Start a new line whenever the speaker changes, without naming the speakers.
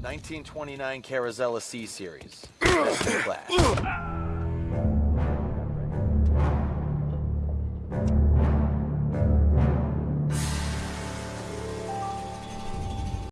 1929 Carazella C series. Best in class.